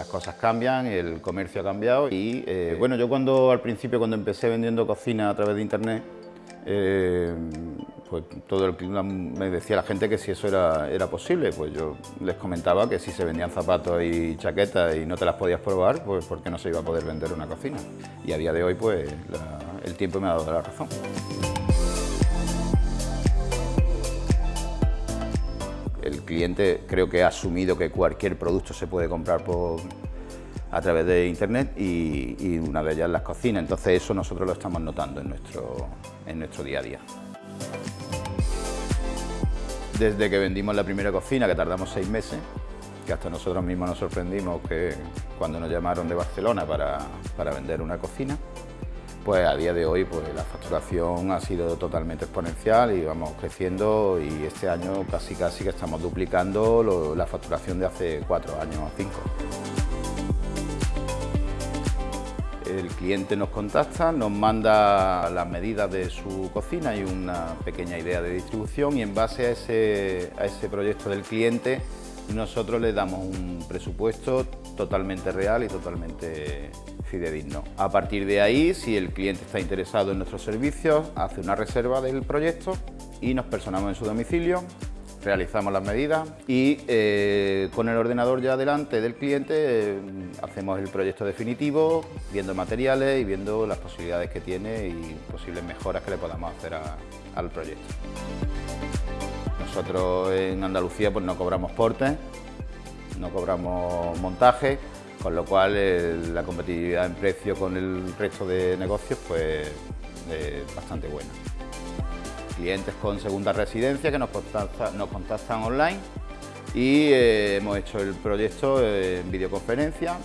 las cosas cambian, el comercio ha cambiado y eh, bueno, yo cuando al principio cuando empecé vendiendo cocina a través de internet, eh, pues todo el me decía la gente que si eso era, era posible, pues yo les comentaba que si se vendían zapatos y chaquetas y no te las podías probar, pues porque no se iba a poder vender una cocina. Y a día de hoy pues el tiempo me ha dado la razón. El cliente creo que ha asumido que cualquier producto se puede comprar por, a través de internet y, una de ellas las cocinas. Entonces eso nosotros lo estamos notando en nuestro, en nuestro día a día. Desde que vendimos la primera cocina, que tardamos seis meses, que hasta nosotros mismos nos sorprendimos que cuando nos llamaron de Barcelona para, para vender una cocina, pues a día de hoy pues, la facturación ha sido totalmente exponencial y vamos creciendo y este año casi casi que estamos duplicando la facturación de hace cuatro años o cinco. El cliente nos contacta, nos manda las medidas de su cocina y una pequeña idea de distribución y en base a ese, a ese proyecto del cliente nosotros le damos un presupuesto totalmente real y totalmente fidedigno. A partir de ahí, si el cliente está interesado en nuestros servicios, hace una reserva del proyecto y nos personamos en su domicilio, realizamos las medidas y eh, con el ordenador ya delante del cliente eh, hacemos el proyecto definitivo, viendo materiales y viendo las posibilidades que tiene y posibles mejoras que le podamos hacer al proyecto. Nosotros en Andalucía pues no cobramos portes, no cobramos montaje, con lo cual eh, la competitividad en precio con el resto de negocios pues es bastante buena. Clientes con segunda residencia que nos contactan, online y eh, hemos hecho el proyecto en videoconferencia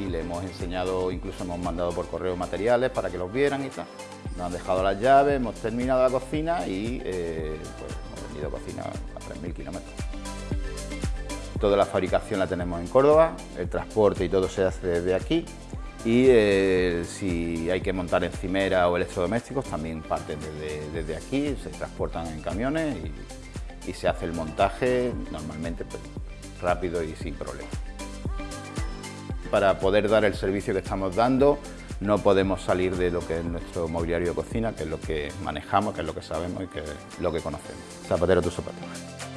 y le hemos enseñado, incluso hemos mandado por correo materiales para que los vieran y tal. Nos han dejado las llaves, hemos terminado la cocina y eh, pues, vendido cocina a 3.000 kilómetros. Toda la fabricación la tenemos en Córdoba, el transporte y todo se hace desde aquí y eh, si hay que montar encimera o electrodomésticos también parten desde, aquí, se transportan en camiones y, se hace el montaje normalmente pues, rápido y sin problemas. Para poder dar el servicio que estamos dando no podemos salir de lo que es nuestro mobiliario de cocina, que es lo que manejamos, que es lo que sabemos y que es lo que conocemos. Zapatero tus zapatos.